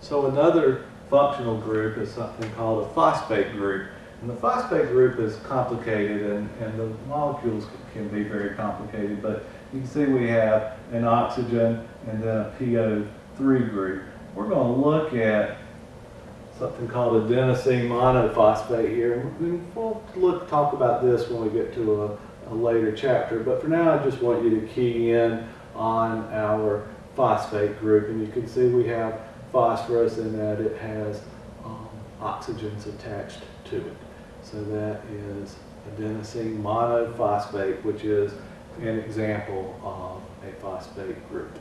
So another functional group is something called a phosphate group. And the phosphate group is complicated and, and the molecules can be very complicated, but you can see we have an oxygen and then a PO3 group. We're going to look at something called adenosine monophosphate here. And we'll look, talk about this when we get to a, a later chapter. But for now, I just want you to key in on our phosphate group. And you can see we have phosphorus in that it has um, oxygens attached to it. So that is adenosine monophosphate, which is an example of a phosphate group.